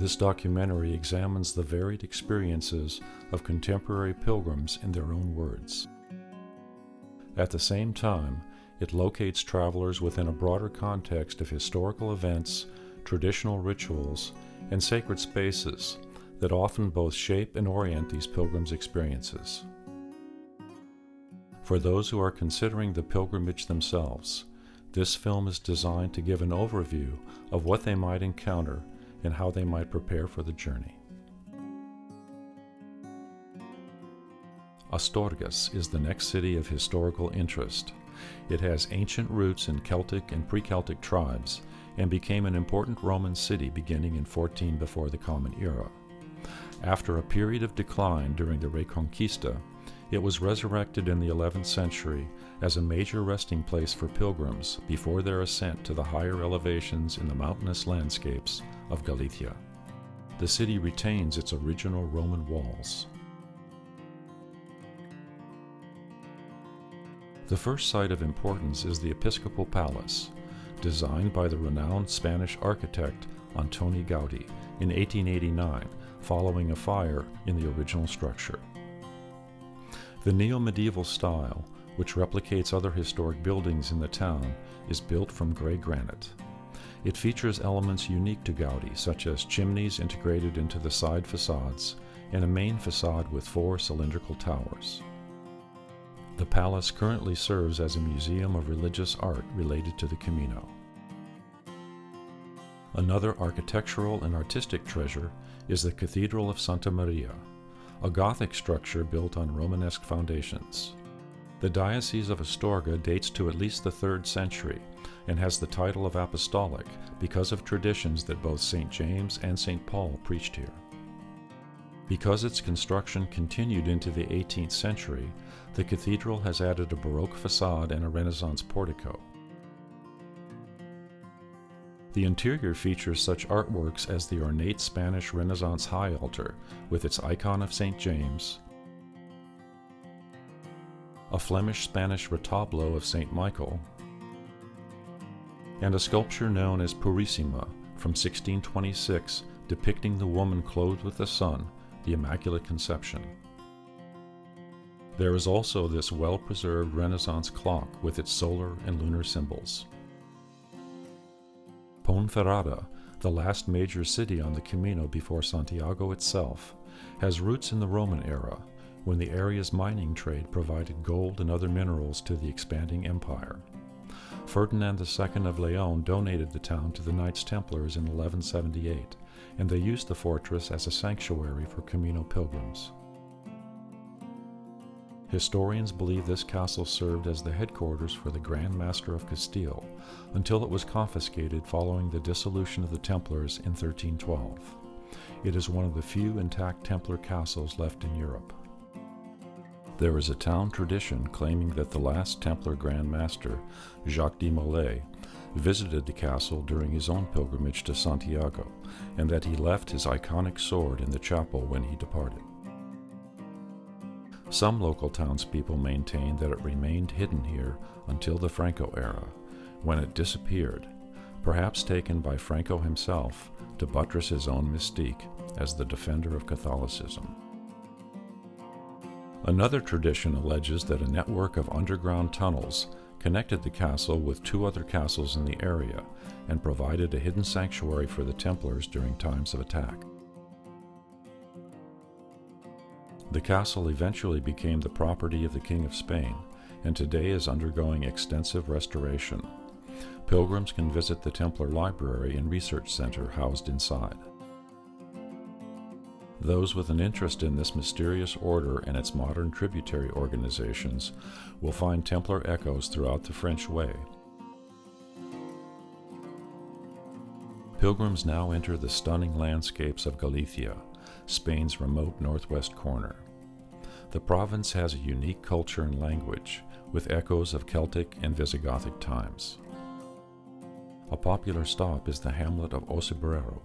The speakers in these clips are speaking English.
This documentary examines the varied experiences of contemporary pilgrims in their own words. At the same time, it locates travelers within a broader context of historical events, traditional rituals, and sacred spaces that often both shape and orient these pilgrims' experiences. For those who are considering the pilgrimage themselves, this film is designed to give an overview of what they might encounter and how they might prepare for the journey. Astorgas is the next city of historical interest. It has ancient roots in Celtic and pre-Celtic tribes and became an important Roman city beginning in 14 before the Common Era. After a period of decline during the Reconquista, it was resurrected in the 11th century as a major resting place for pilgrims before their ascent to the higher elevations in the mountainous landscapes of Galicia. The city retains its original Roman walls. The first site of importance is the Episcopal Palace, designed by the renowned Spanish architect Antoni Gaudi in 1889 following a fire in the original structure. The neo-medieval style, which replicates other historic buildings in the town, is built from gray granite. It features elements unique to Gaudi, such as chimneys integrated into the side facades and a main facade with four cylindrical towers. The palace currently serves as a museum of religious art related to the Camino. Another architectural and artistic treasure is the Cathedral of Santa Maria, a Gothic structure built on Romanesque foundations. The Diocese of Astorga dates to at least the 3rd century and has the title of apostolic because of traditions that both St. James and St. Paul preached here. Because its construction continued into the 18th century, the cathedral has added a Baroque facade and a Renaissance portico. The interior features such artworks as the ornate Spanish Renaissance high altar with its icon of St. James, a Flemish-Spanish retablo of St. Michael, and a sculpture known as Purissima from 1626 depicting the woman clothed with the sun, the Immaculate Conception. There is also this well-preserved Renaissance clock with its solar and lunar symbols. Ponferrada, the last major city on the Camino before Santiago itself, has roots in the Roman era, when the area's mining trade provided gold and other minerals to the expanding empire. Ferdinand II of Leon donated the town to the Knights Templars in 1178, and they used the fortress as a sanctuary for Camino pilgrims. Historians believe this castle served as the headquarters for the Grand Master of Castile until it was confiscated following the dissolution of the Templars in 1312. It is one of the few intact Templar castles left in Europe. There is a town tradition claiming that the last Templar Grand Master, Jacques de Molay, visited the castle during his own pilgrimage to Santiago, and that he left his iconic sword in the chapel when he departed. Some local townspeople maintain that it remained hidden here until the Franco era, when it disappeared, perhaps taken by Franco himself to buttress his own mystique as the defender of Catholicism. Another tradition alleges that a network of underground tunnels connected the castle with two other castles in the area and provided a hidden sanctuary for the Templars during times of attack. The castle eventually became the property of the King of Spain and today is undergoing extensive restoration. Pilgrims can visit the Templar Library and Research Center housed inside. Those with an interest in this mysterious order and its modern tributary organizations will find Templar echoes throughout the French Way. Pilgrims now enter the stunning landscapes of Galicia, Spain's remote northwest corner. The province has a unique culture and language, with echoes of Celtic and Visigothic times. A popular stop is the hamlet of O Cebreiro,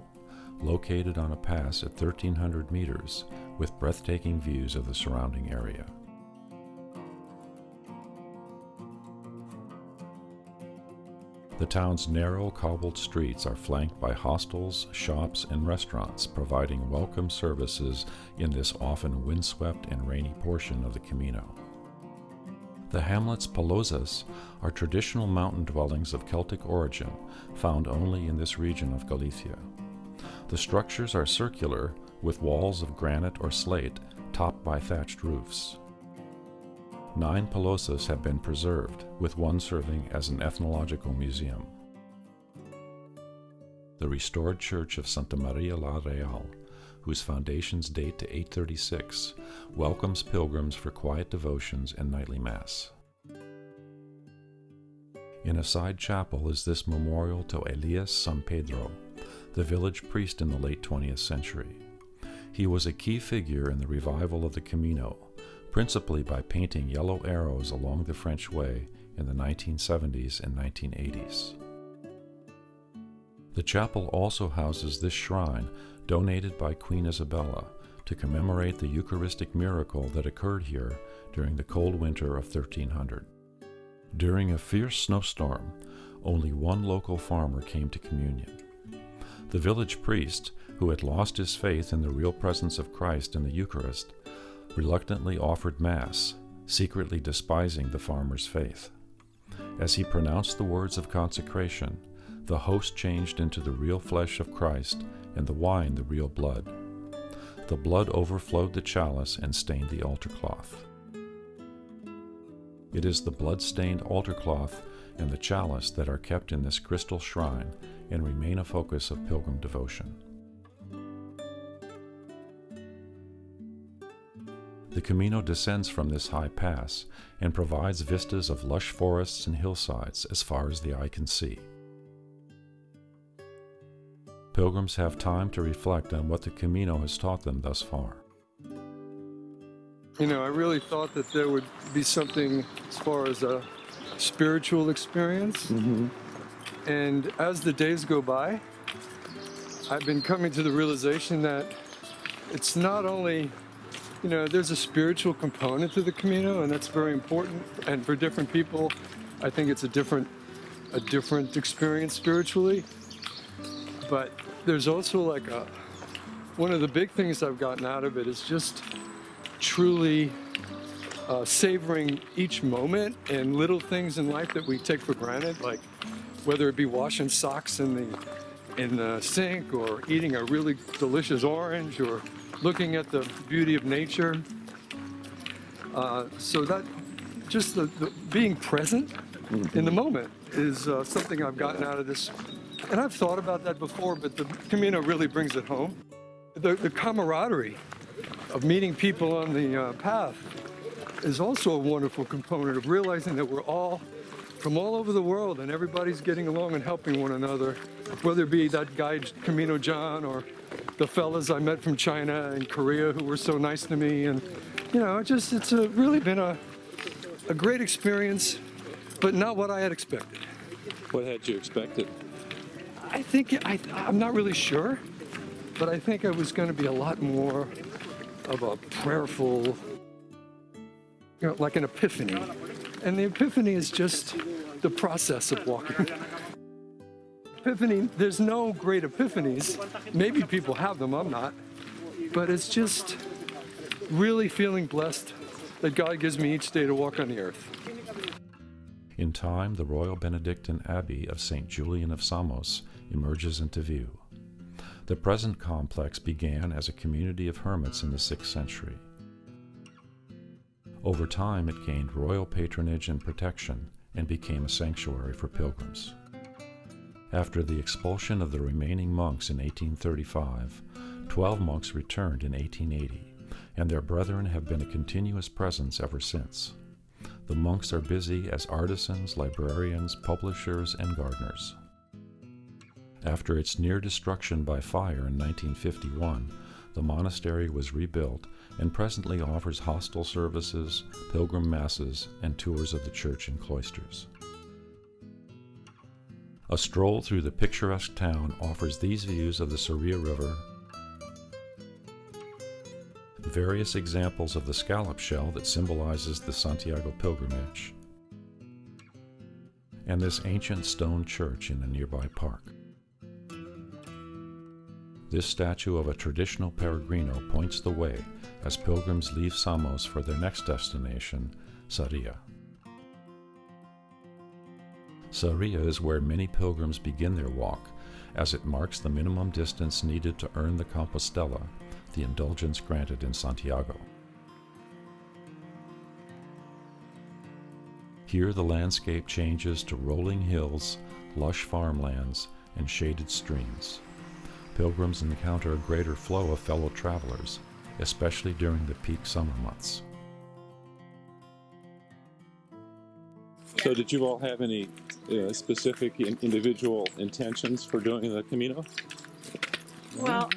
located on a pass at 1,300 meters with breathtaking views of the surrounding area. The town's narrow cobbled streets are flanked by hostels, shops, and restaurants providing welcome services in this often windswept and rainy portion of the Camino. The hamlets Pallozas are traditional mountain dwellings of Celtic origin found only in this region of Galicia. The structures are circular with walls of granite or slate topped by thatched roofs. Nine Pallozas have been preserved, with one serving as an ethnological museum. The restored church of Santa Maria la Real, whose foundations date to 836, welcomes pilgrims for quiet devotions and nightly Mass. In a side chapel is this memorial to Elias San Pedro, the village priest in the late 20th century. He was a key figure in the revival of the Camino, principally by painting yellow arrows along the French Way in the 1970s and 1980s. The chapel also houses this shrine donated by Queen Isabella to commemorate the Eucharistic miracle that occurred here during the cold winter of 1300. During a fierce snowstorm, only one local farmer came to communion. The village priest, who had lost his faith in the real presence of Christ in the Eucharist, reluctantly offered Mass, secretly despising the farmer's faith. As he pronounced the words of consecration, the host changed into the real flesh of Christ and the wine the real blood. The blood overflowed the chalice and stained the altar cloth. It is the blood stained altar cloth and the chalice that are kept in this crystal shrine and remain a focus of pilgrim devotion. The Camino descends from this high pass and provides vistas of lush forests and hillsides as far as the eye can see. Pilgrims have time to reflect on what the Camino has taught them thus far. You know, I really thought that there would be something as far as a spiritual experience. Mm-hmm. And as the days go by, I've been coming to the realization that it's not only you know, there's a spiritual component to the Camino, and that's very important. And for different people, I think it's a different, a different experience spiritually. But there's also like a, one of the big things I've gotten out of it is just truly uh, savoring each moment and little things in life that we take for granted, like whether it be washing socks in the in the sink or eating a really delicious orange or looking at the beauty of nature. Uh, so that just the, the being present in the moment is uh, something I've gotten out of this. And I've thought about that before, but the Camino really brings it home. The, the camaraderie of meeting people on the uh, path is also a wonderful component of realizing that we're all from all over the world and everybody's getting along and helping one another, whether it be that guy Camino John or the fellas I met from China and Korea who were so nice to me. And, you know, it just, it's a, really been a, a great experience, but not what I had expected. What had you expected? I think, I, I'm not really sure, but I think it was going to be a lot more of a prayerful, you know, like an epiphany. And the epiphany is just the process of walking epiphany, there's no great epiphanies. Maybe people have them, I'm not. But it's just really feeling blessed that God gives me each day to walk on the earth. In time, the Royal Benedictine Abbey of St. Julian of Samos emerges into view. The present complex began as a community of hermits in the 6th century. Over time, it gained royal patronage and protection and became a sanctuary for pilgrims. After the expulsion of the remaining monks in 1835, 12 monks returned in 1880, and their brethren have been a continuous presence ever since. The monks are busy as artisans, librarians, publishers, and gardeners. After its near destruction by fire in 1951, the monastery was rebuilt and presently offers hostel services, pilgrim masses, and tours of the church and cloisters. A stroll through the picturesque town offers these views of the Soria River, various examples of the scallop shell that symbolizes the Santiago pilgrimage, and this ancient stone church in a nearby park. This statue of a traditional peregrino points the way as pilgrims leave Samos for their next destination, Sarria. Sarria is where many pilgrims begin their walk, as it marks the minimum distance needed to earn the Compostela, the indulgence granted in Santiago. Here the landscape changes to rolling hills, lush farmlands, and shaded streams. Pilgrims encounter a greater flow of fellow travelers, especially during the peak summer months. So, did you all have any uh, specific in- individual intentions for doing the Camino? Well,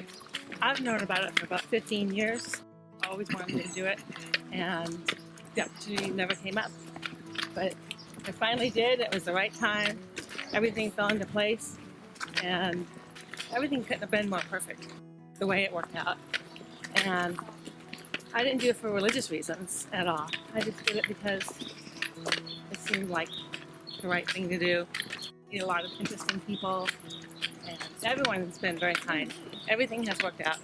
I've known about it for about 15 years. Always wanted to do it, and the opportunity never came up. But I finally did. It was the right time. Everything fell into place, and everything couldn't have been more perfect the way it worked out. And I didn't do it for religious reasons at all. I just did it because it seemed like the right thing to do. Meet a lot of interesting people, and everyone's been very kind. Everything has worked out.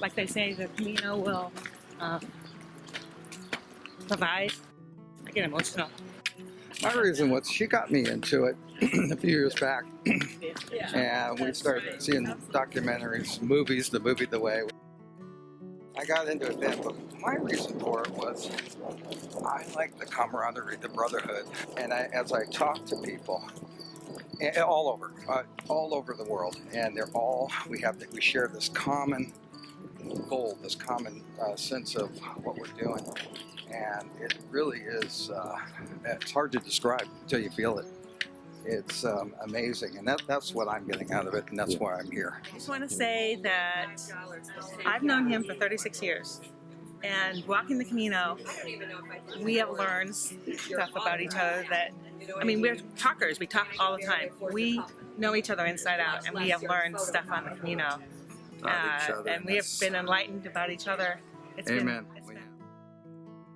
Like they say, the Camino will um, provide. I get emotional. My reason was she got me into it a few years back, Yeah. and we started seeing documentaries, movies, the movie The Way. I got into it then, but my reason for it was I like the camaraderie, the brotherhood, and I, as I talk to people, all over, uh, all over the world, and they're all we have That we share this common goal, this common uh, sense of what we're doing, and it really is. Uh, it's hard to describe until you feel it. It's um, amazing, and that, that's what I'm getting out of it, and that's why I'm here. I just want to say that I've known him for 36 years. And walking the Camino, we have learned stuff about each other that, I mean, we're talkers. We talk all the time. We know each other inside out, and we have learned stuff on the Camino. Uh, and we have been enlightened about each other. It's been- Amen. it's been-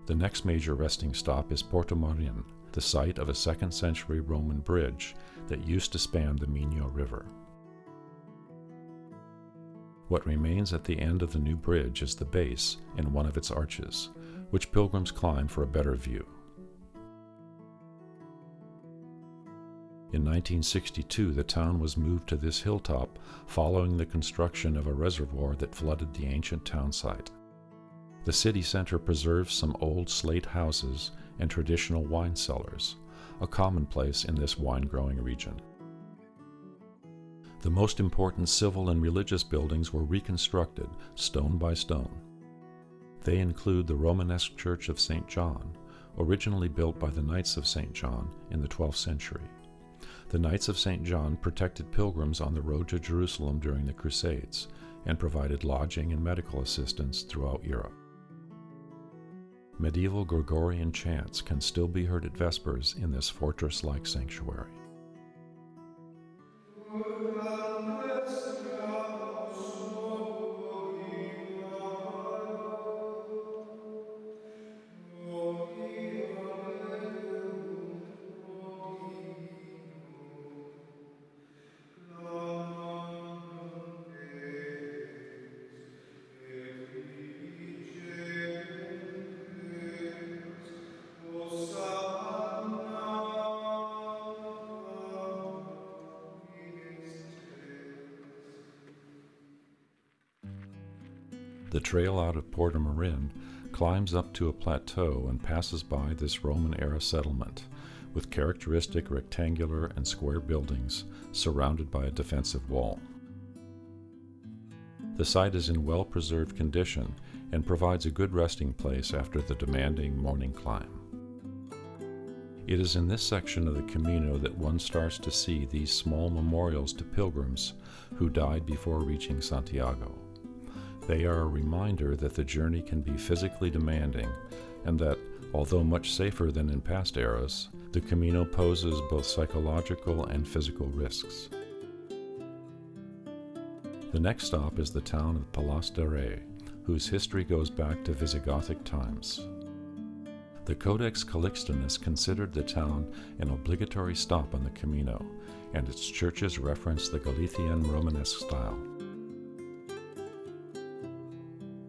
The next major resting stop is Portomarin, the site of a 2nd century Roman bridge that used to span the Minho River. What remains at the end of the new bridge is the base and one of its arches, which pilgrims climb for a better view. In 1962, the town was moved to this hilltop following the construction of a reservoir that flooded the ancient town site. The city center preserves some old slate houses and traditional wine cellars, a commonplace in this wine growing region. The most important civil and religious buildings were reconstructed stone by stone. They include the Romanesque Church of St. John, originally built by the Knights of St. John in the 12th century. The Knights of St. John protected pilgrims on the road to Jerusalem during the Crusades and provided lodging and medical assistance throughout Europe. Medieval Gregorian chants can still be heard at Vespers in this fortress like sanctuary. Trail out of Portomarin climbs up to a plateau and passes by this Roman era settlement, with characteristic rectangular and square buildings surrounded by a defensive wall. The site is in well preserved condition and provides a good resting place after the demanding morning climb. It is in this section of the Camino that one starts to see these small memorials to pilgrims who died before reaching Santiago. They are a reminder that the journey can be physically demanding and that, although much safer than in past eras, the Camino poses both psychological and physical risks. The next stop is the town of Palas de Rey, whose history goes back to Visigothic times. The Codex Calixtinus considered the town an obligatory stop on the Camino, and its churches reference the Galician Romanesque style.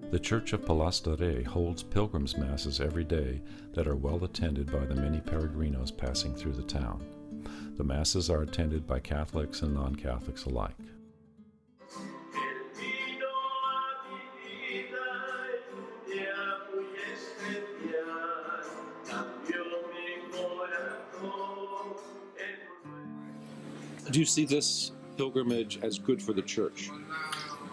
The Church of Palas de holds pilgrims' masses every day that are well attended by the many peregrinos passing through the town. The masses are attended by Catholics and non Catholics alike. Do you see this pilgrimage as good for the church?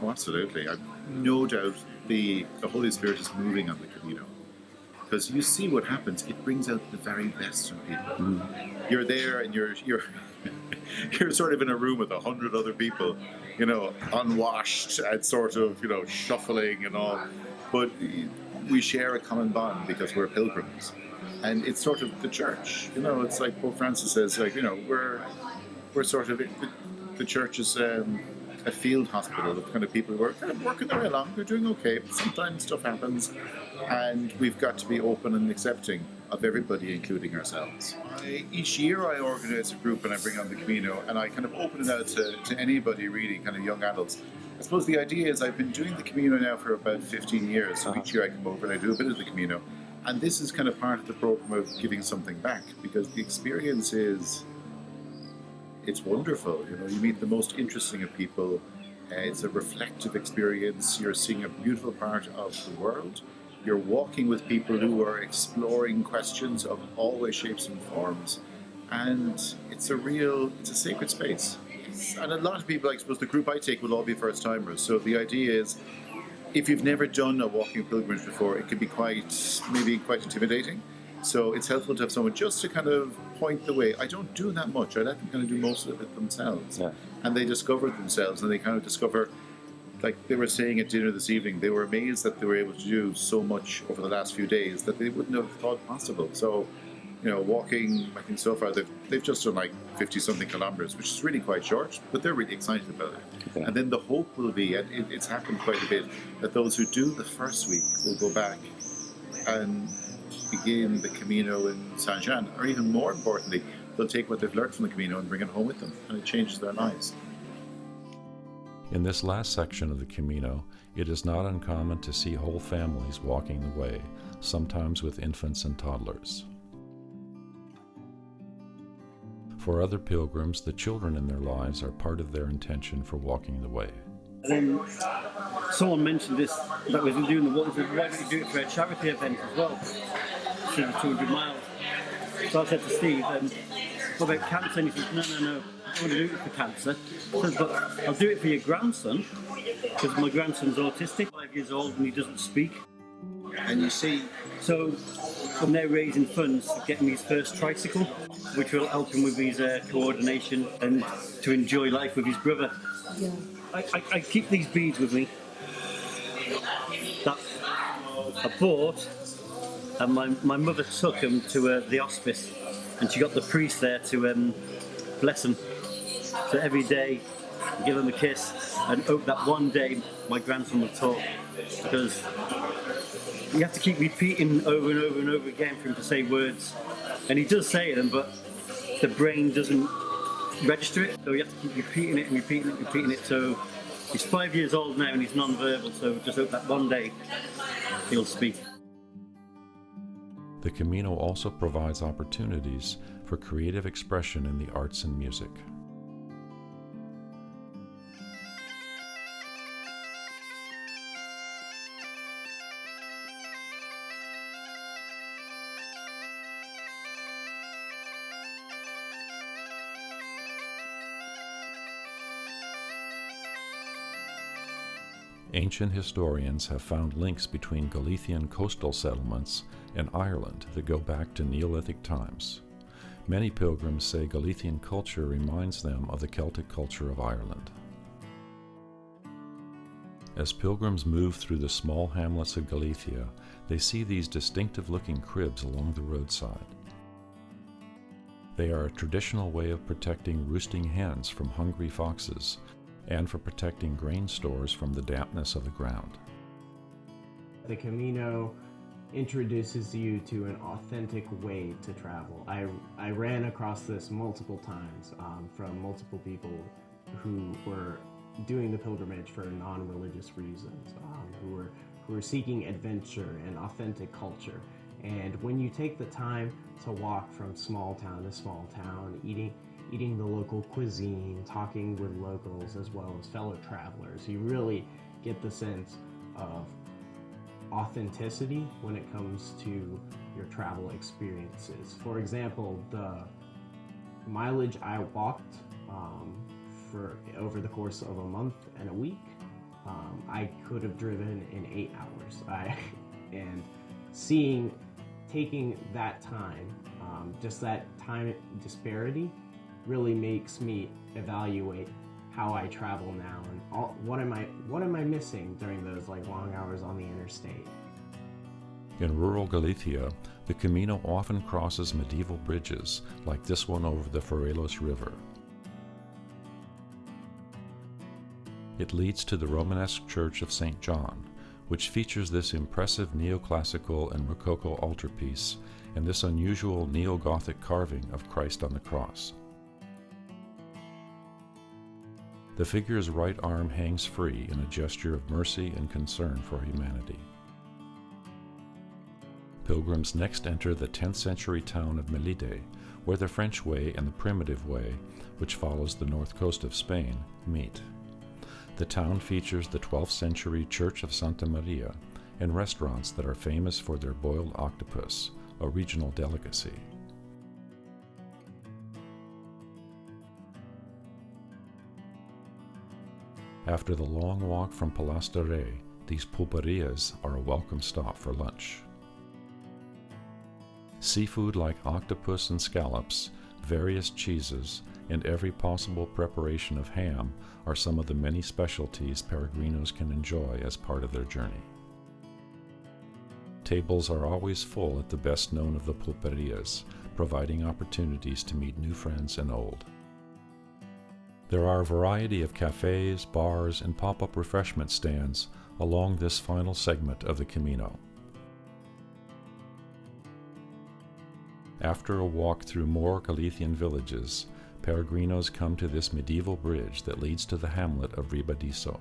Oh, absolutely. I've no doubt the, the Holy Spirit is moving on the Camino. Because you see what happens, it brings out the very best in people. You're there and you're you're you're sort of in a room with a hundred other people, you know, unwashed and sort of, you know, shuffling and all. But we share a common bond because we're pilgrims. And it's sort of the church. You know, it's like Pope Francis says, like, you know, we're we're sort of the, the church is um, a field hospital of kind of people who are kind of working their way along. They're doing okay, but sometimes stuff happens, and we've got to be open and accepting of everybody, including ourselves. I, each year, I organise a group and I bring on the Camino, and I kind of open it out to, to anybody really, kind of young adults. I suppose the idea is I've been doing the Camino now for about 15 years. So each year I come over and I do a bit of the Camino. And this is kind of part of the program of giving something back because the experience is it's wonderful. You know, you meet the most interesting of people. Uh, it's a reflective experience. You're seeing a beautiful part of the world. You're walking with people who are exploring questions of all ways, shapes, and forms. And it's a real, it's a sacred space. And a lot of people, I suppose, the group I take will all be first timers. So the idea is, if you've never done a walking pilgrimage before, it can be quite, maybe quite intimidating. So it's helpful to have someone just to kind of point the way. I don't do that much. I let them kind of do most of it themselves. Yeah. And they discover themselves and they kind of discover, like they were saying at dinner this evening, they were amazed that they were able to do so much over the last few days that they wouldn't have thought possible. So, you know, walking, I think so far they've, they've just done like 50 something kilometers, which is really quite short, but they're really excited about it. Okay. And then the hope will be, and it, it's happened quite a bit, that those who do the first week will go back and begin the Camino in Saint Jean, or even more importantly, they'll take what they've learned from the Camino and bring it home with them, and it changes their lives. In this last section of the Camino, it is not uncommon to see whole families walking the way, sometimes with infants and toddlers. For other pilgrims, the children in their lives are part of their intention for walking the way. And then someone mentioned this that was doing the walk. Said, Why don't you do it for a charity event as well? To the 200 miles. So I said to Steve, um, "What about cancer?" And he said, "No, no, no. I want to do it for cancer." I said, "But I'll do it for your grandson because my grandson's autistic, five years old, and he doesn't speak." And you see, So I'm now raising funds to get him his first tricycle, which will help him with his uh, coordination and to enjoy life with his brother. I, I, I keep these beads with me that I bought, and my, my mother took them to uh, the hospice, and she got the priest there to um, bless them. So every day, give him a kiss, and hope that one day my grandson will talk, because you have to keep repeating over and over and over again for him to say words. And he does say them, but the brain doesn't register it. So you have to keep repeating it and repeating it and repeating it. So he's five years old now and he's non-verbal. So just hope that one day he'll speak. The Camino also provides opportunities for creative expression in the arts and music. Ancient historians have found links between Galician coastal settlements and Ireland that go back to Neolithic times. Many pilgrims say Galician culture reminds them of the Celtic culture of Ireland. As pilgrims move through the small hamlets of Galicia, they see these distinctive looking cribs along the roadside. They are a traditional way of protecting roosting hens from hungry foxes and for protecting grain stores from the dampness of the ground. The Camino introduces you to an authentic way to travel. I, I ran across this multiple times um, from multiple people who were doing the pilgrimage for non-religious reasons, um, who were who were seeking adventure and authentic culture. And when you take the time to walk from small town to small town, eating eating the local cuisine, talking with locals as well as fellow travelers, you really get the sense of authenticity when it comes to your travel experiences. For example, the mileage I walked um, for over the course of a month and a week, um, I could have driven in eight hours. I, and seeing, taking that time, um, just that time disparity, really makes me evaluate how I travel now and all, what am I what am I missing during those like long hours on the interstate. In rural Galicia, the Camino often crosses medieval bridges like this one over the Furelos River. It leads to the Romanesque Church of St. John, which features this impressive neoclassical and Rococo altarpiece and this unusual neo-Gothic carving of Christ on the cross. The figure's right arm hangs free in a gesture of mercy and concern for humanity. Pilgrims next enter the 10th century town of Melide, where the French way and the primitive way, which follows the north coast of Spain, meet. The town features the 12th century Church of Santa Maria and restaurants that are famous for their boiled octopus, a regional delicacy. After the long walk from Palas de Rey, these pulperias are a welcome stop for lunch. Seafood like octopus and scallops, various cheeses, and every possible preparation of ham are some of the many specialties peregrinos can enjoy as part of their journey. Tables are always full at the best known of the pulperias, providing opportunities to meet new friends and old. There are a variety of cafes, bars, and pop-up refreshment stands along this final segment of the Camino. After a walk through more Galician villages, peregrinos come to this medieval bridge that leads to the hamlet of Ribadiso.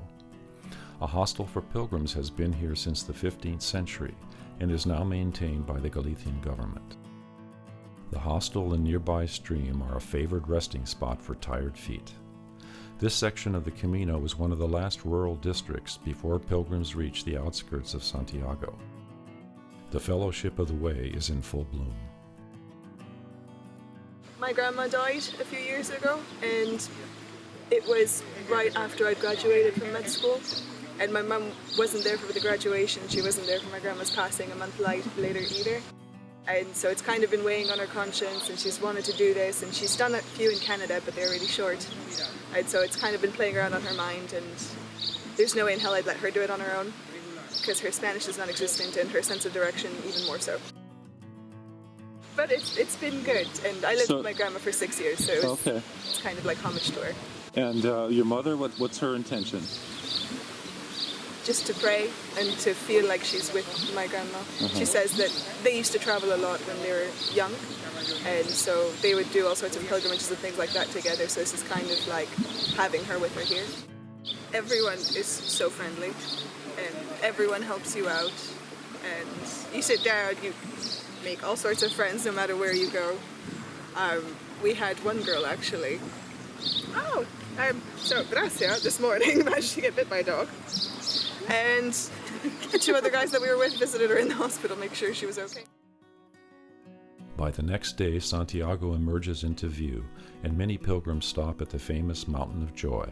A hostel for pilgrims has been here since the 15th century and is now maintained by the Galician government. The hostel and nearby stream are a favored resting spot for tired feet. This section of the Camino was one of the last rural districts before pilgrims reached the outskirts of Santiago. The Fellowship of the Way is in full bloom. My grandma died a few years ago, and it was right after I graduated from med school. And my mum wasn't there for the graduation, she wasn't there for my grandma's passing a month later either. And so it's kind of been weighing on her conscience, and she's wanted to do this, and she's done a few in Canada, but they're really short. And so it's kind of been playing around on her mind, and there's no way in hell I'd let her do it on her own, because her Spanish is non-existent, and her sense of direction even more so. But it's, it's been good, and I lived so, with my grandma for six years, so it was, okay. it's kind of like homage to her. And uh, your mother, what, what's her intention? Just to pray and to feel like she's with my grandma. Uh-huh. She says that they used to travel a lot when they were young, and so they would do all sorts of pilgrimages and things like that together. So this is kind of like having her with her here. Everyone is so friendly, and everyone helps you out. And you sit down, you make all sorts of friends no matter where you go. Um, we had one girl actually. Oh, um, so Gracia this morning managed to get bit by a dog and two other guys that we were with visited her in the hospital, make sure she was okay. By the next day, Santiago emerges into view, and many pilgrims stop at the famous Mountain of Joy.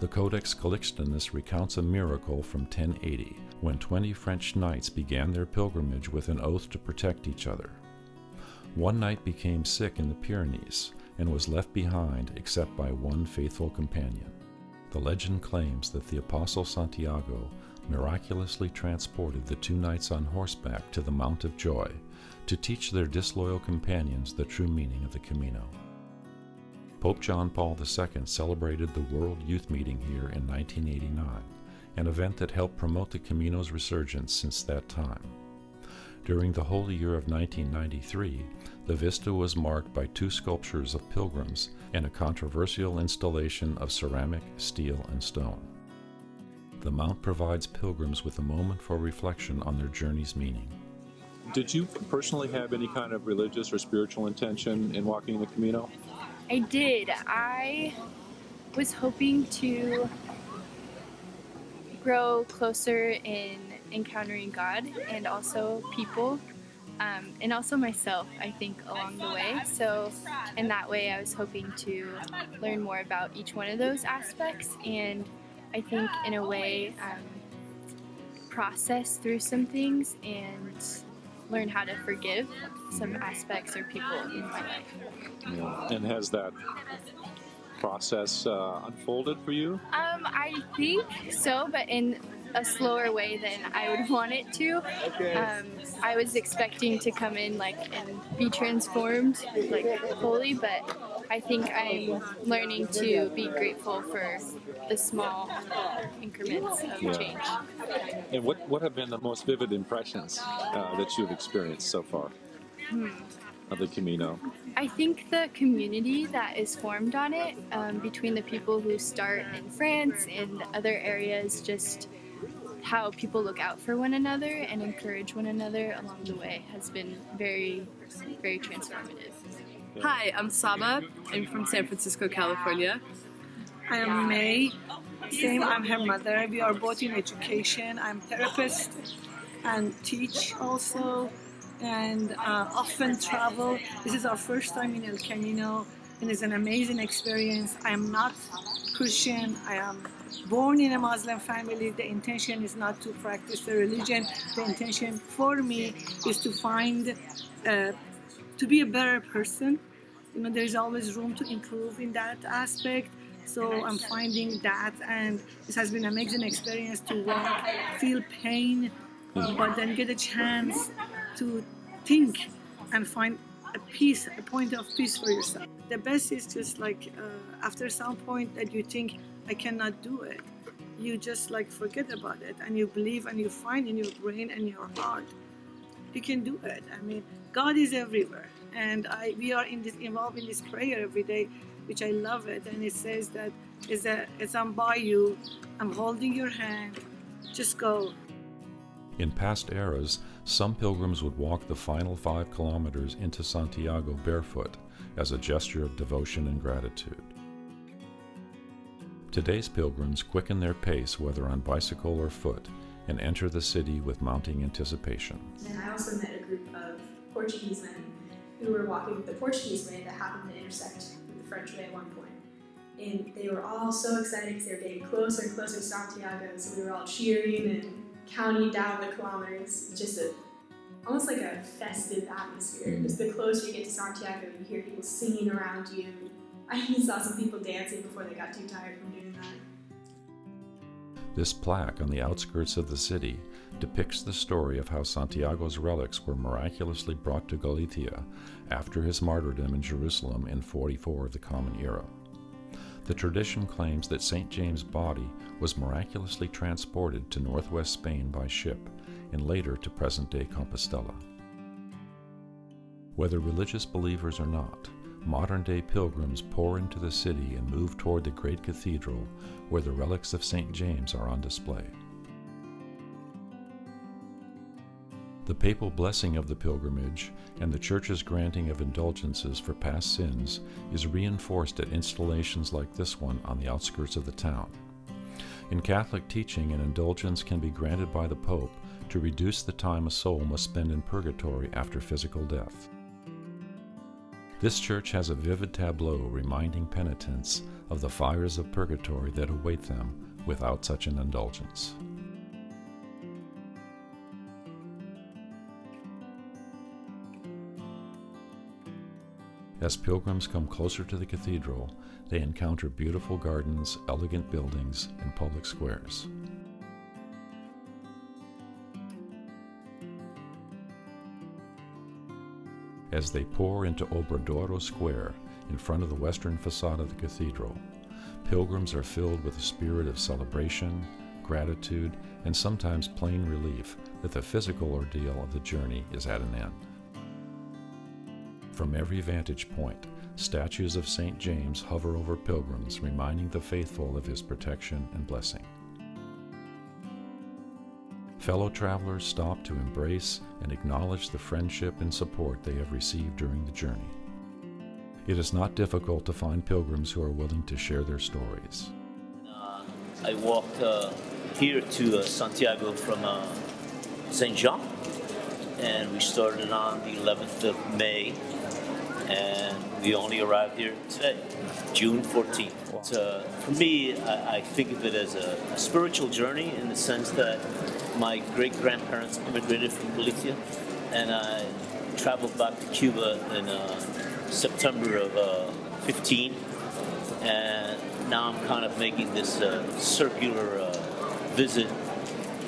The Codex Calixtinus recounts a miracle from 1080, when 20 French knights began their pilgrimage with an oath to protect each other. One knight became sick in the Pyrenees and was left behind except by one faithful companion. The legend claims that the Apostle Santiago miraculously transported the two knights on horseback to the Mount of Joy to teach their disloyal companions the true meaning of the Camino. Pope John Paul II celebrated the World Youth Meeting here in 1989, an event that helped promote the Camino's resurgence since that time. During the holy year of 1993, the vista was marked by two sculptures of pilgrims and a controversial installation of ceramic, steel, and stone. The mount provides pilgrims with a moment for reflection on their journey's meaning. Did you personally have any kind of religious or spiritual intention in walking the Camino? I did. I was hoping to grow closer in encountering God and also people um, and also myself, I think, along the way. So, in that way, I was hoping to learn more about each one of those aspects and I think, in a way, um, process through some things and learn how to forgive some aspects or people in my life. Yeah. And has that process uh, unfolded for you? Um, I think so, but in a slower way than I would want it to. Um, I was expecting to come in like and be transformed, like fully, but I think I'm learning to be grateful for the small increments of Yeah. change. And what, what have been the most vivid impressions uh, that you've experienced so far Hmm. of the Camino? I think the community that is formed on it um, between the people who start in France and other areas, just how people look out for one another and encourage one another along the way has been very, very transformative. Hi, I'm Saba. I'm from San Francisco, California. I am May. Same, I'm her mother. We are both in education. I'm therapist and teach also, and uh, often travel. This is our first time in El Camino, and it's an amazing experience. I am not Christian. I am born in a Muslim family. The intention is not to practice the religion. The intention for me is to find, uh, to be a better person. You know, there's always room to improve in that aspect. So I'm finding that, and this has been an amazing experience to walk, feel pain, but then get a chance to think and find a peace, a point of peace for yourself. The best is just like uh, after some point that you think I cannot do it, you just like forget about it and you believe and you find in your brain and your heart you can do it. I mean, God is everywhere, and I we are in this involved in this prayer every day, which I love it. And it says that is that as I'm by you, I'm holding your hand. Just go. In past eras, some pilgrims would walk the final five kilometers into Santiago barefoot as a gesture of devotion and gratitude. Today's pilgrims quicken their pace, whether on bicycle or foot, and enter the city with mounting anticipation. And I also met a group of Portuguese men who were walking the Portuguese way that happened to intersect with the French way at one point. And they were all so excited because they were getting closer and closer to Santiago, so we were all cheering and counting down the kilometers. Just a almost like a festive atmosphere. Mm. Just the closer you get to Santiago, you hear people singing around you. I even saw some people dancing before they got too tired from doing that. This plaque on the outskirts of the city depicts the story of how Santiago's relics were miraculously brought to Galicia after his martyrdom in Jerusalem in 44 of the Common Era. The tradition claims that St. James' body was miraculously transported to northwest Spain by ship and later to present day Compostela. Whether religious believers or not, modern day pilgrims pour into the city and move toward the great cathedral where the relics of St. James are on display. The papal blessing of the pilgrimage and the Church's granting of indulgences for past sins is reinforced at installations like this one on the outskirts of the town. In Catholic teaching, an indulgence can be granted by the Pope to reduce the time a soul must spend in purgatory after physical death. This church has a vivid tableau reminding penitents of the fires of purgatory that await them without such an indulgence. As pilgrims come closer to the cathedral, they encounter beautiful gardens, elegant buildings, and public squares. As they pour into Obradoiro Square in front of the western facade of the cathedral, pilgrims are filled with a spirit of celebration, gratitude, and sometimes plain relief that the physical ordeal of the journey is at an end. From every vantage point, statues of St. James hover over pilgrims, reminding the faithful of his protection and blessing. Fellow travelers stop to embrace and acknowledge the friendship and support they have received during the journey. It is not difficult to find pilgrims who are willing to share their stories. Uh, I walked uh, here to uh, Santiago from uh, St. Jean, and we started on the 11th of May, and we only arrived here today, June 14th. Uh, for me, I, I, think of it as a, a spiritual journey in the sense that my great grandparents immigrated from Galicia, and I traveled back to Cuba in uh, September of uh, 15, and now I'm kind of making this uh, circular uh, visit.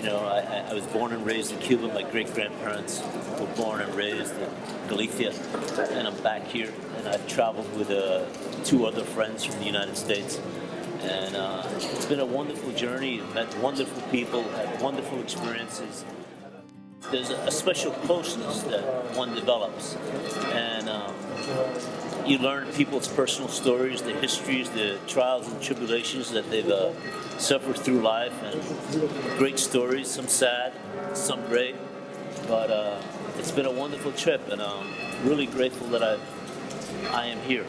You know, I, I, was born and raised in Cuba. My great grandparents were born and raised in Galicia, and I'm back here. And I've traveled with uh, two other friends from the United States and uh, it's been a wonderful journey. Met wonderful people, had wonderful experiences. There's a special closeness that one develops, and um, you learn people's personal stories, the histories, the trials and tribulations that they've uh, suffered through life, and great stories. Some sad, some great, but uh, it's been a wonderful trip, and I'm really grateful that I I am here.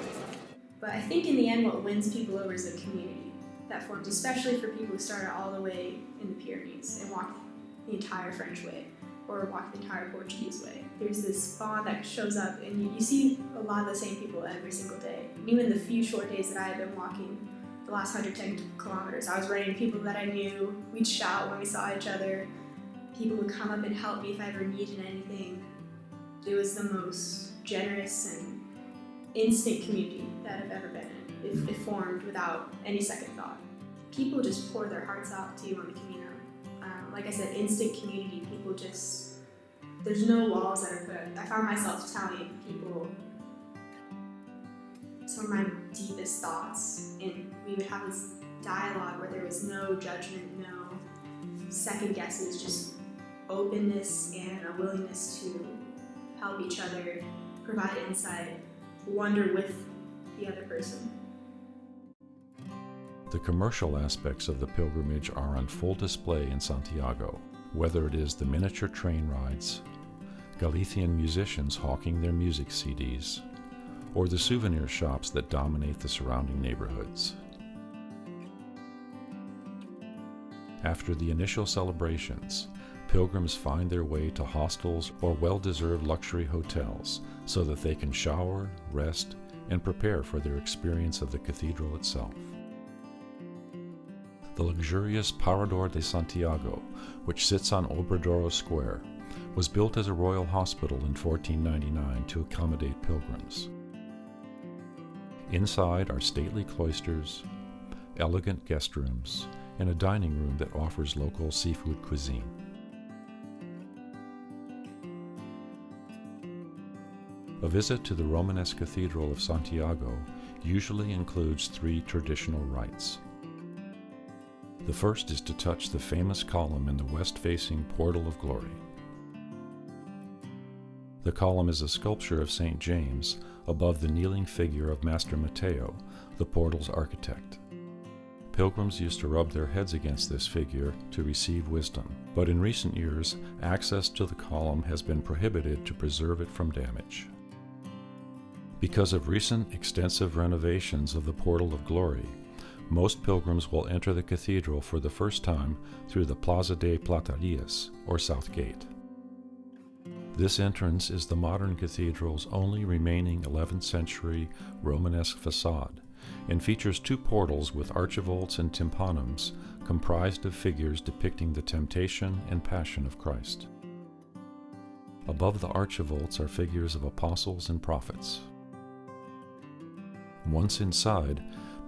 But I think in the end, what wins people over is the community that forms, especially for people who started all the way in the Pyrenees and walked the entire French way or walked the entire Portuguese way. There's this bond that shows up, and you, you see a lot of the same people every single day. Even the few short days that I have been walking the last 110 kilometers, I was running into people that I knew. We'd shout when we saw each other. People would come up and help me if I ever needed anything. It was the most generous and instant community that I've ever been in. It, it, formed without any second thought. People just pour their hearts out to you on the Camino. Um, like I said, instant community. People just, there's no walls that are put. I found myself telling people some of my deepest thoughts, and we would have this dialogue where there was no judgment, no second guesses, just openness and a willingness to help each other, provide insight, wonder with the other person. The commercial aspects of the pilgrimage are on full display in Santiago, whether it is the miniature train rides, Galician musicians hawking their music CDs, or the souvenir shops that dominate the surrounding neighborhoods. After the initial celebrations, pilgrims find their way to hostels or well deserved luxury hotels so that they can shower, rest, and prepare for their experience of the cathedral itself. The luxurious Parador de Santiago, which sits on Obradoiro Square, was built as a royal hospital in 1499 to accommodate pilgrims. Inside are stately cloisters, elegant guest rooms, and a dining room that offers local seafood cuisine. A visit to the Romanesque Cathedral of Santiago usually includes three traditional rites. The first is to touch the famous column in the west facing Portal of Glory. The column is a sculpture of St. James above the kneeling figure of Master Mateo, the portal's architect. Pilgrims used to rub their heads against this figure to receive wisdom, but in recent years, access to the column has been prohibited to preserve it from damage. Because of recent extensive renovations of the Portal of Glory, most pilgrims will enter the cathedral for the first time through the Plaza de Platerías, or South Gate. This entrance is the modern cathedral's only remaining 11th century Romanesque facade and features two portals with archivolts and tympanums comprised of figures depicting the temptation and passion of Christ. Above the archivolts are figures of apostles and prophets. Once inside,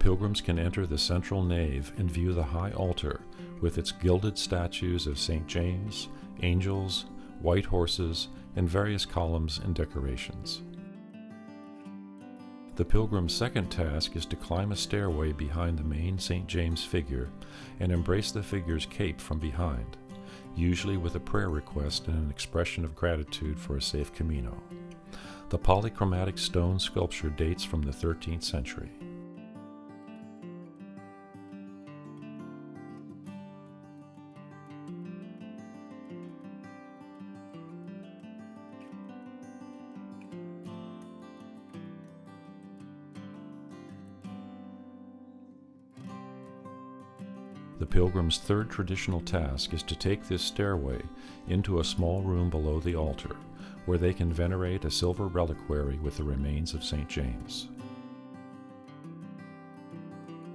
pilgrims can enter the central nave and view the high altar with its gilded statues of St. James, angels, white horses, and various columns and decorations. The pilgrim's second task is to climb a stairway behind the main St. James figure and embrace the figure's cape from behind, usually with a prayer request and an expression of gratitude for a safe Camino. The polychromatic stone sculpture dates from the 13th century. The pilgrim's third traditional task is to take this stairway into a small room below the altar, where they can venerate a silver reliquary with the remains of St. James.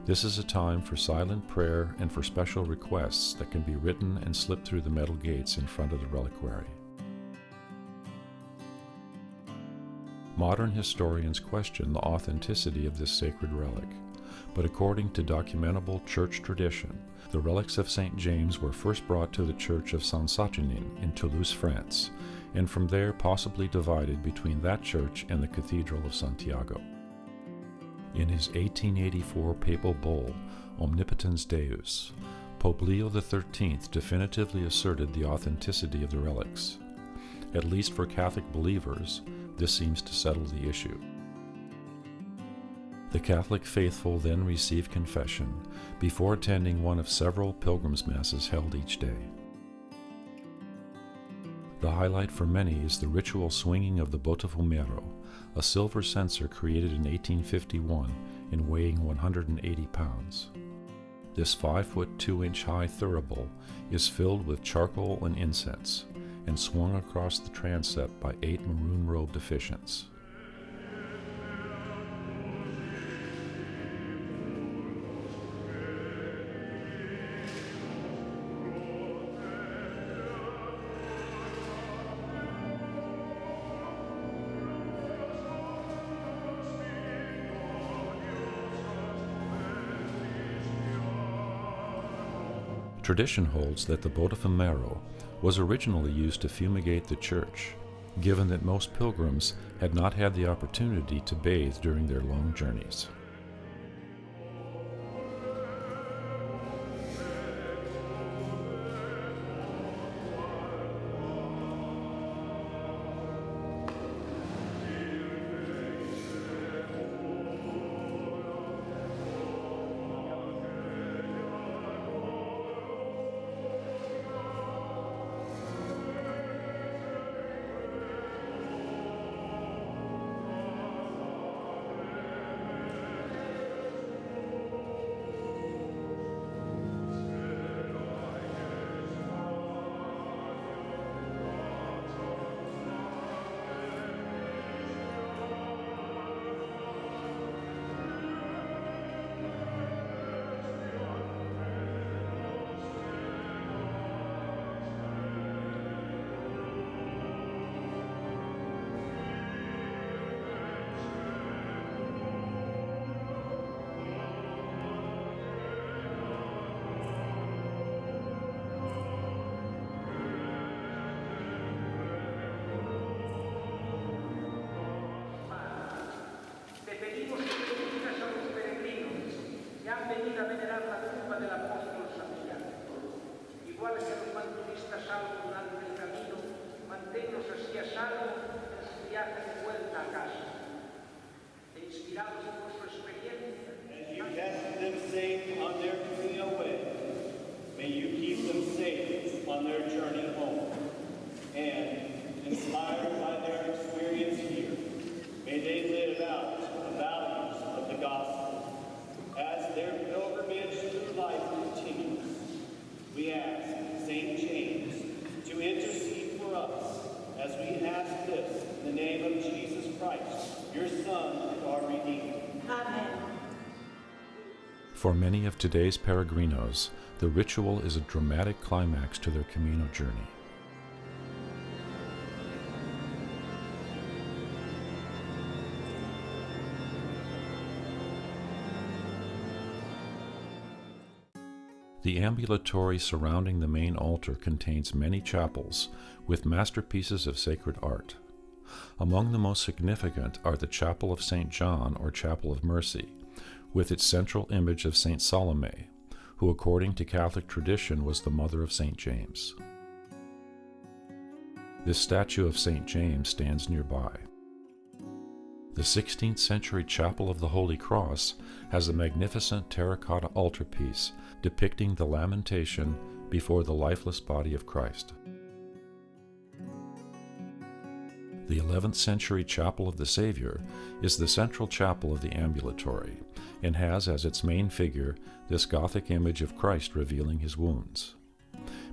This is a time for silent prayer and for special requests that can be written and slipped through the metal gates in front of the reliquary. Modern historians question the authenticity of this sacred relic, but according to documentable church tradition, the relics of St. James were first brought to the church of Saint Saturnin in Toulouse, France, and from there possibly divided between that church and the Cathedral of Santiago. In his 1884 papal bull, Omnipotens Deus, Pope Leo XIII definitively asserted the authenticity of the relics. At least for Catholic believers, this seems to settle the issue. The Catholic faithful then receive confession before attending one of several pilgrims' masses held each day. The highlight for many is the ritual swinging of the Botafumeiro, a silver censer created in 1851 and weighing 180 pounds. This 5 foot 2 inch high thurible is filled with charcoal and incense and swung across the transept by eight maroon robed officiants. Tradition holds that the Botafumeiro was originally used to fumigate the church, given that most pilgrims had not had the opportunity to bathe during their long journeys. Salvo durante el camino, manténlos así a salvo en su viaje de vuelta a casa. E inspirados por su experiencia, As you them safe on their Camino way, may you keep them safe on their journey home. And, inspired by their experience here, may they live out the values of the gospel. As their pilgrimage through life continues, we ask St. James to intercede for us as we ask this in the name of Jesus Christ, your Son and our Redeemer. Amen. For many of today's peregrinos, the ritual is a dramatic climax to their Camino journey. The ambulatory surrounding the main altar contains many chapels with masterpieces of sacred art. Among the most significant are the Chapel of St. John or Chapel of Mercy, with its central image of St. Salome, who according to Catholic tradition was the mother of St. James. This statue of St. James stands nearby. The 16th century Chapel of the Holy Cross has a magnificent terracotta altarpiece depicting the lamentation before the lifeless body of Christ. The 11th century Chapel of the Savior is the central chapel of the ambulatory and has as its main figure this Gothic image of Christ revealing his wounds.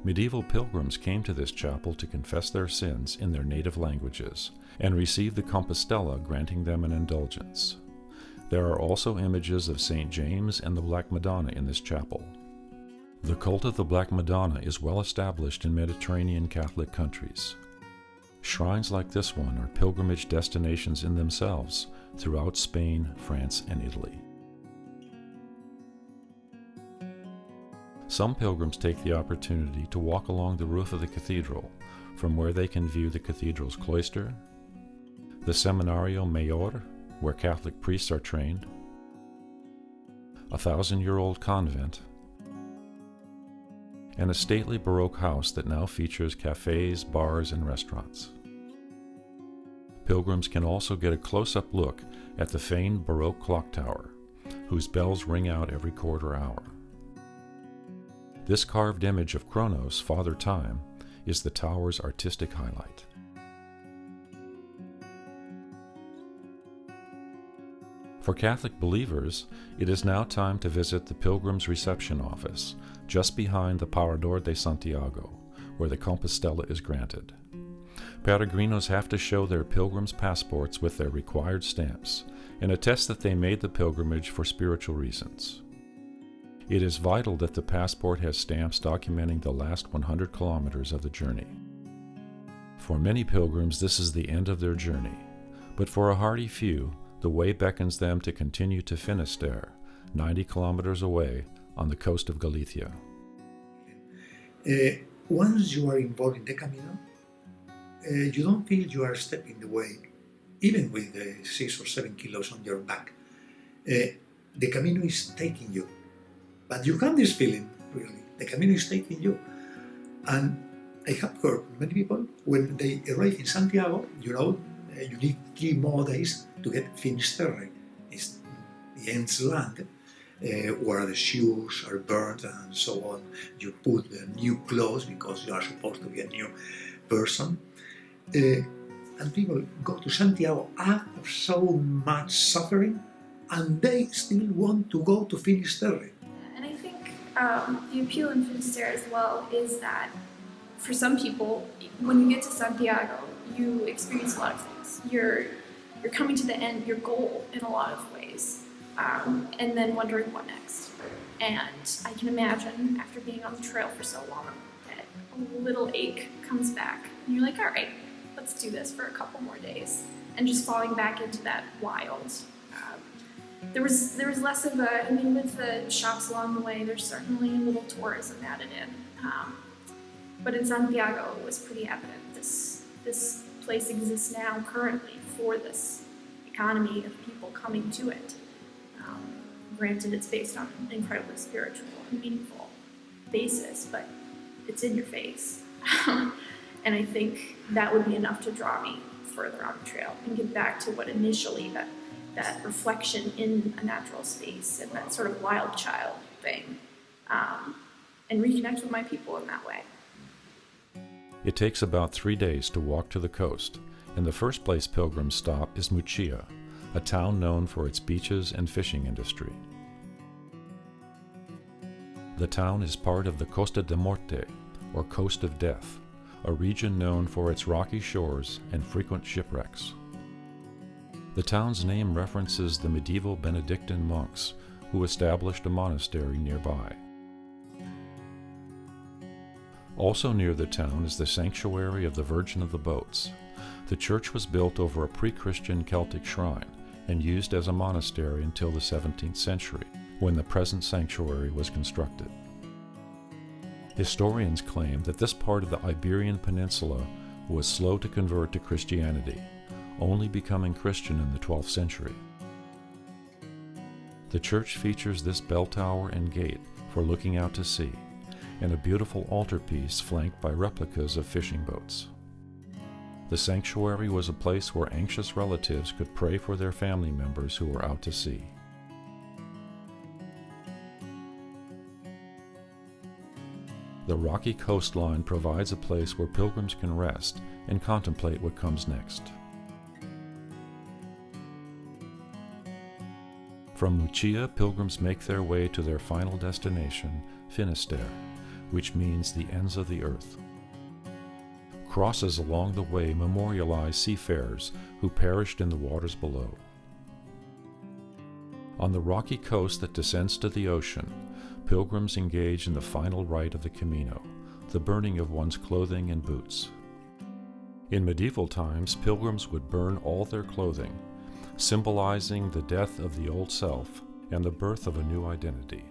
Medieval pilgrims came to this chapel to confess their sins in their native languages and receive the Compostela granting them an indulgence. There are also images of St. James and the Black Madonna in this chapel. The cult of the Black Madonna is well established in Mediterranean Catholic countries. Shrines like this one are pilgrimage destinations in themselves throughout Spain, France, and Italy. Some pilgrims take the opportunity to walk along the roof of the cathedral, from where they can view the cathedral's cloister, the Seminario Mayor, where Catholic priests are trained, a thousand year old convent, and a stately Baroque house that now features cafes, bars, and restaurants. Pilgrims can also get a close up look at the famed Baroque clock tower, whose bells ring out every quarter hour. This carved image of Kronos, Father Time, is the tower's artistic highlight. For Catholic believers, it is now time to visit the Pilgrim's Reception Office, just behind the Parador de Santiago, where the Compostela is granted. Peregrinos have to show their pilgrim's passports with their required stamps and attest that they made the pilgrimage for spiritual reasons. It is vital that the passport has stamps documenting the last 100 kilometers of the journey. For many pilgrims, this is the end of their journey, but for a hardy few, the way beckons them to continue to Finisterre, 90 kilometers away on the coast of Galicia. Uh, once you are involved in the Camino, uh, you don't feel you are stepping the way, even with the six or seven kilos on your back. Uh, the Camino is taking you. But you have this feeling, really. The Camino is taking you. And I have heard many people, when they arrive in Santiago, you know, uh, you need three more days to get Finisterre. It's the end's land, uh, where the shoes are burnt and so on. You put the new clothes because you are supposed to be a new person. Uh, and people go to Santiago after so much suffering and they still want to go to Finisterre. And I think um, the appeal in Finisterre as well is that for some people, when you get to Santiago, you experience a lot of things. You're you're coming to the end, your goal in a lot of ways, um, and then wondering what next. And I can imagine after being on the trail for so long that a little ache comes back, and you're like, all right, let's do this for a couple more days, and just falling back into that wild. Um, there was there was less of a. I mean, with the shops along the way, there's certainly a little tourism added in. Um, but in Santiago, it was pretty evident this this place exists now currently for this economy of people coming to it. Granted, it's based on an incredibly spiritual and meaningful basis, but it's in your face. and I think that would be enough to draw me further on the trail and get back to what initially that that reflection in a natural space and that sort of wild child thing, um, and reconnect with my people in that way. It takes about three days to walk to the coast, and the first place pilgrims stop is Muxía, a town known for its beaches and fishing industry. The town is part of the Costa de Morte, or Coast of Death, a region known for its rocky shores and frequent shipwrecks. The town's name references the medieval Benedictine monks who established a monastery nearby. Also near the town is the sanctuary of the Virgin of the Boats. The church was built over a pre-Christian Celtic shrine and used as a monastery until the 17th century, when the present sanctuary was constructed. Historians claim that this part of the Iberian Peninsula was slow to convert to Christianity, only becoming Christian in the 12th century. The church features this bell tower and gate for looking out to sea, and a beautiful altarpiece flanked by replicas of fishing boats. The sanctuary was a place where anxious relatives could pray for their family members who were out to sea. The rocky coastline provides a place where pilgrims can rest and contemplate what comes next. From Muxía, pilgrims make their way to their final destination, Finisterre, which means the ends of the earth. Crosses along the way memorialize seafarers who perished in the waters below. On the rocky coast that descends to the ocean, pilgrims engage in the final rite of the Camino, the burning of one's clothing and boots. In medieval times, pilgrims would burn all their clothing, symbolizing the death of the old self and the birth of a new identity.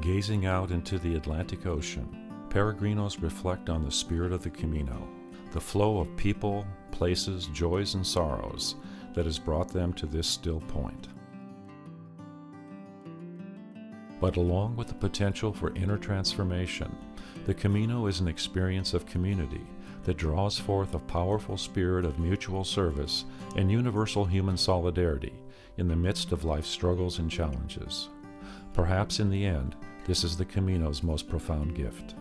Gazing out into the Atlantic Ocean, peregrinos reflect on the spirit of the Camino, the flow of people, places, joys, and sorrows that has brought them to this still point. But along with the potential for inner transformation, the Camino is an experience of community that draws forth a powerful spirit of mutual service and universal human solidarity in the midst of life's struggles and challenges. Perhaps in the end, this is the Camino's most profound gift.